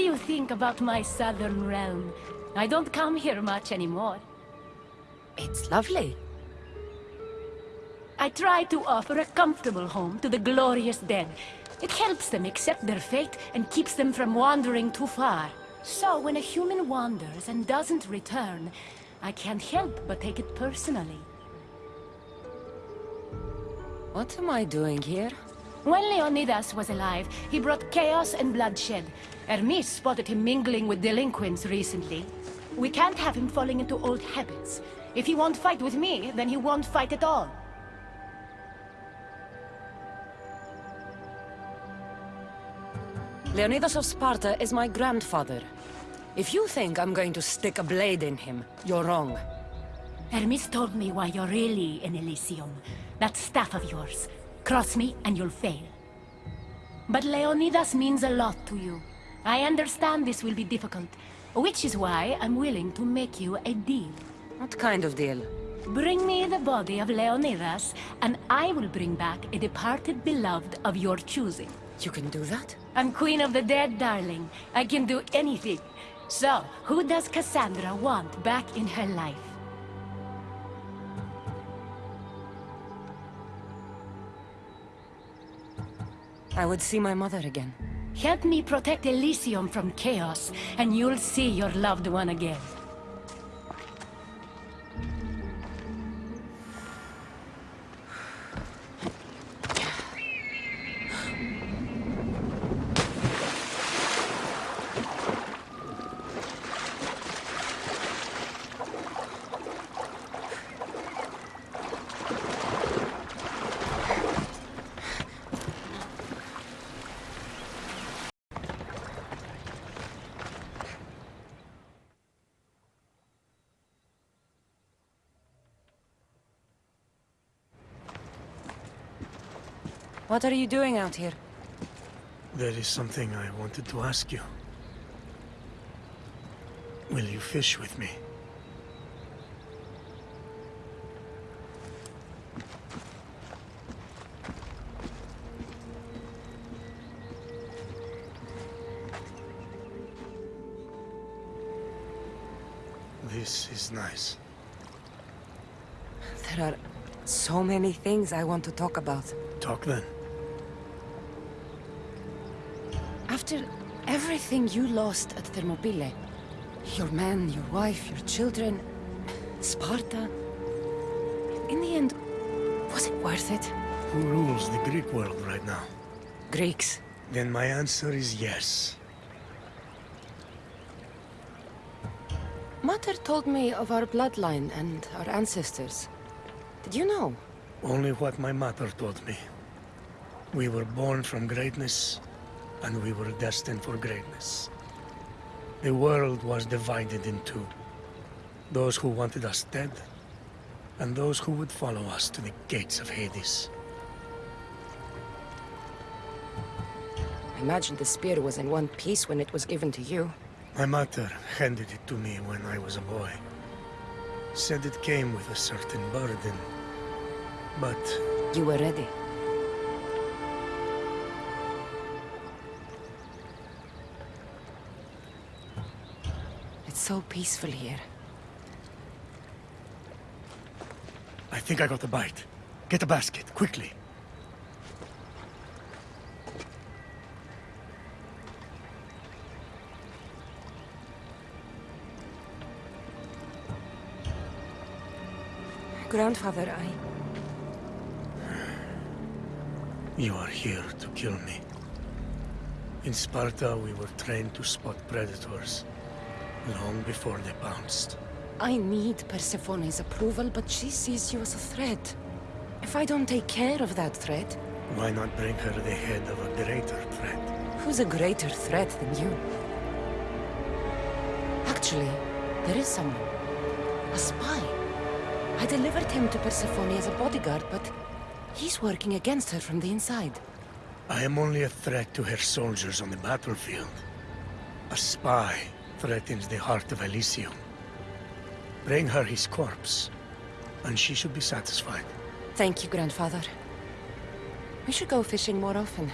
What do you think about my southern realm? I don't come here much anymore. It's lovely. I try to offer a comfortable home to the glorious dead. It helps them accept their fate and keeps them from wandering too far. So when a human wanders and doesn't return, I can't help but take it personally. What am I doing here? When Leonidas was alive, he brought chaos and bloodshed. Hermes spotted him mingling with delinquents recently. We can't have him falling into old habits. If he won't fight with me, then he won't fight at all. Leonidas of Sparta is my grandfather. If you think I'm going to stick a blade in him, you're wrong. Hermes told me why you're really in Elysium. That staff of yours. Cross me and you'll fail. But Leonidas means a lot to you. I understand this will be difficult, which is why I'm willing to make you a deal. What kind of deal? Bring me the body of Leonidas, and I will bring back a departed beloved of your choosing. You can do that? I'm queen of the dead, darling. I can do anything. So, who does Cassandra want back in her life? I would see my mother again. Help me protect Elysium from chaos, and you'll see your loved one again. What are you doing out here? There is something I wanted to ask you. Will you fish with me? This is nice. There are so many things I want to talk about. Talk then. After everything you lost at Thermopylae, your men, your wife, your children, Sparta, in the end, was it worth it? Who rules the Greek world right now? Greeks. Then my answer is yes. Mater told me of our bloodline and our ancestors. Did you know? Only what my mother told me. We were born from greatness, and we were destined for greatness. The world was divided in two. Those who wanted us dead, and those who would follow us to the gates of Hades. I imagine the spear was in one piece when it was given to you. My mother handed it to me when I was a boy. Said it came with a certain burden. But You were ready. So peaceful here. I think I got the bite. Get a basket, quickly. Grandfather, I... You are here to kill me. In Sparta, we were trained to spot predators, long before they pounced. I need Persephone's approval, but she sees you as a threat. If I don't take care of that threat, Why not bring her the head of a greater threat? who's a greater threat than you? Actually, there is someone. A spy. I delivered him to Persephone as a bodyguard, but he's working against her from the inside. I am only a threat to her soldiers on the battlefield. A spy threatens the heart of Elysium. Bring her his corpse, and she should be satisfied. Thank you, grandfather. We should go fishing more often.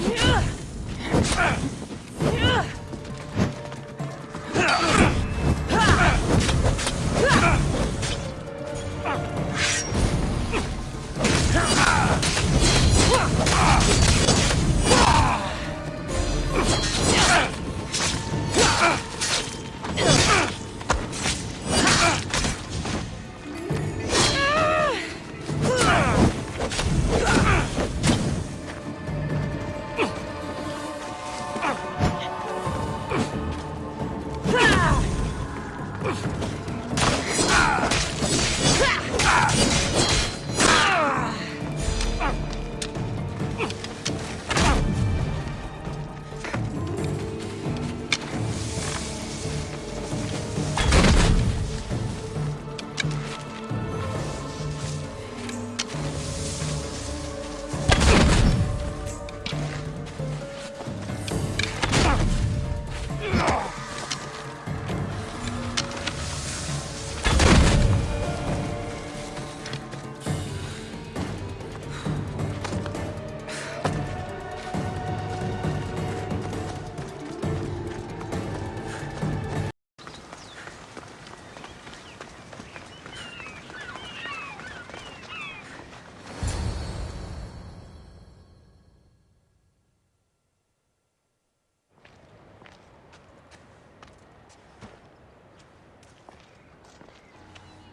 Yeah!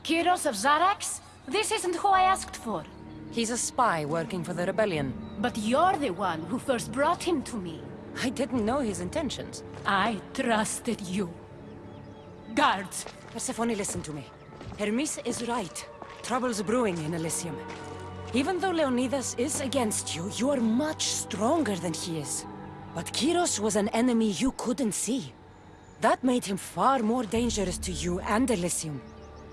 Kyros of Zarax? This isn't who I asked for. He's a spy working for the rebellion. But you're the one who first brought him to me. I didn't know his intentions. I trusted you. Guards, Persephone, listen to me. Hermes is right. Trouble's brewing in Elysium. Even though Leonidas is against you, you are much stronger than he is. But Kyros was an enemy you couldn't see. That made him far more dangerous to you and Elysium.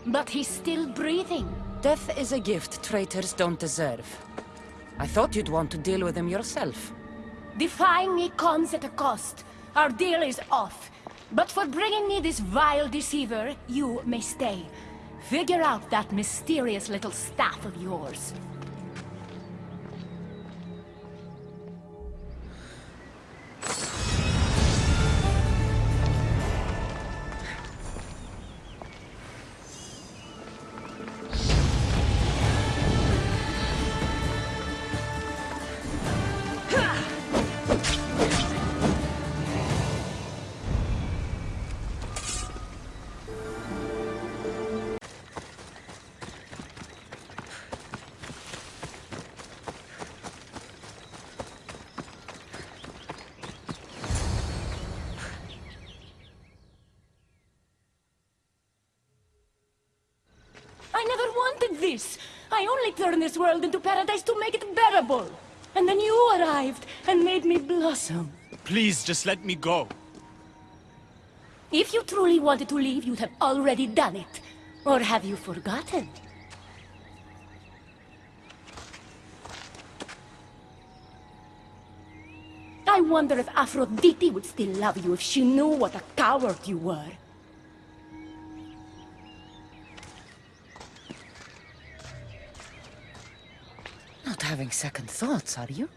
But he's still breathing. Death is a gift traitors don't deserve. I thought you'd want to deal with him yourself. Defying me comes at a cost. Our deal is off. But for bringing me this vile deceiver, you may stay. Figure out that mysterious little staff of yours. Like this. I only turned this world into paradise to make it bearable. And then you arrived and made me blossom. Please, just let me go. If you truly wanted to leave, you'd have already done it. Or have you forgotten? I wonder if Aphrodite would still love you if she knew what a coward you were. Having second thoughts, are you?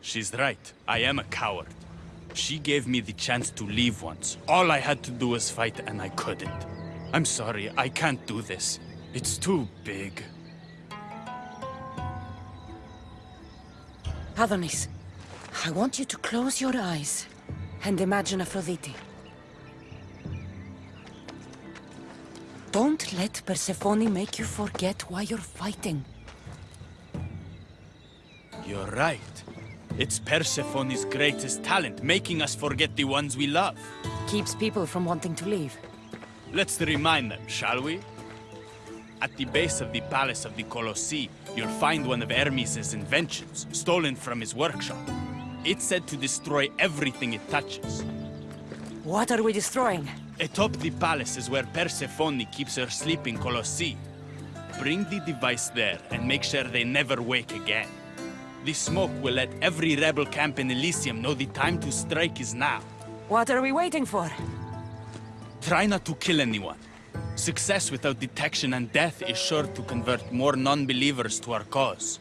She's right. I am a coward. She gave me the chance to leave once. All I had to do was fight, and I couldn't. I'm sorry, I can't do this. It's too big. Adonis, I want you to close your eyes and imagine Aphrodite. Let Persephone make you forget why you're fighting. You're right. It's Persephone's greatest talent, making us forget the ones we love. Keeps people from wanting to leave. Let's remind them, shall we? At the base of the palace of the Colossi, you'll find one of Hermes' inventions, stolen from his workshop. It's said to destroy everything it touches. What are we destroying? Atop the palace is where Persephone keeps her sleeping Colossi. Bring the device there and make sure they never wake again. The smoke will let every rebel camp in Elysium know the time to strike is now. What are we waiting for? Try not to kill anyone. Success without detection and death is sure to convert more non-believers to our cause.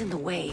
In the way.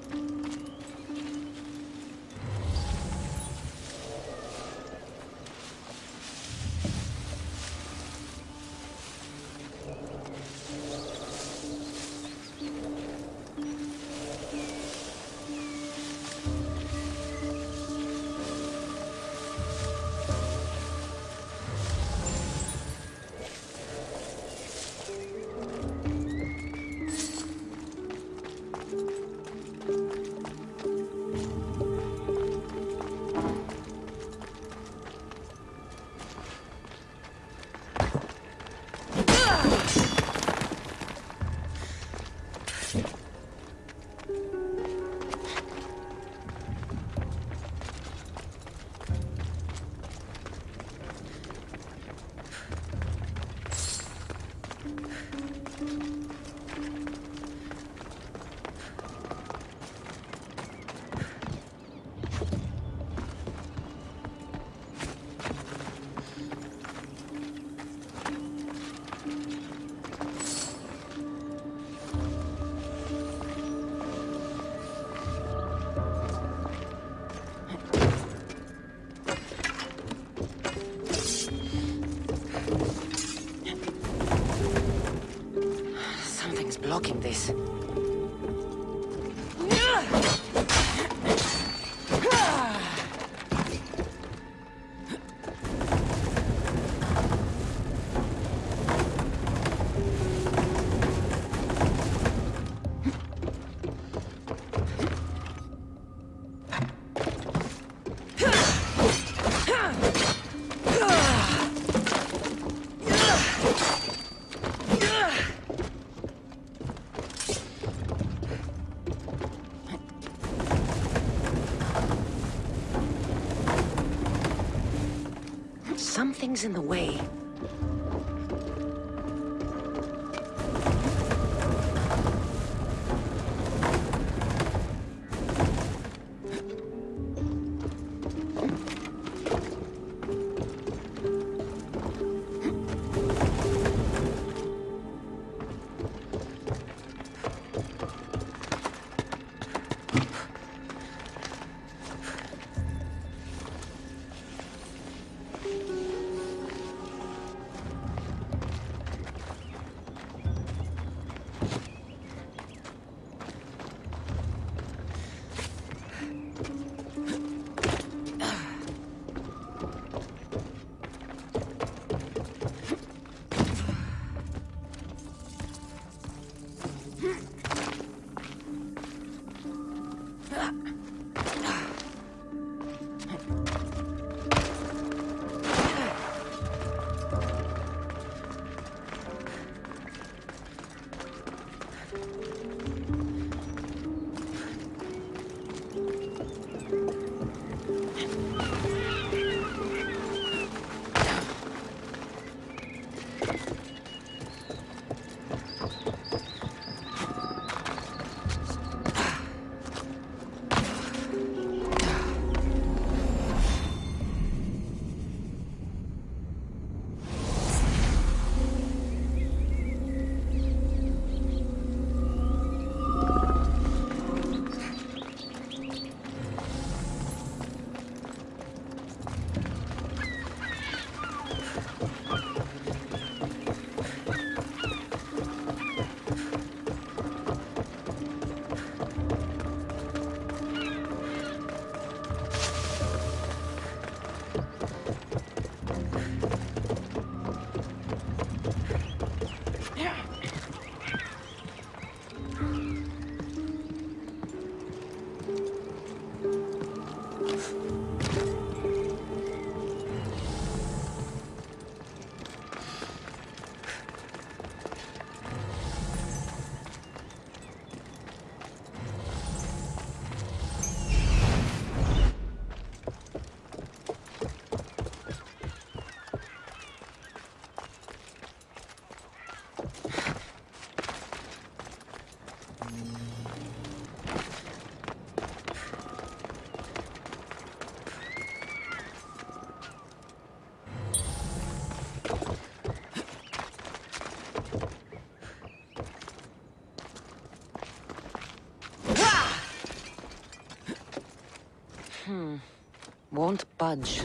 blocking this. Something's in the way. Hmm. Won't budge.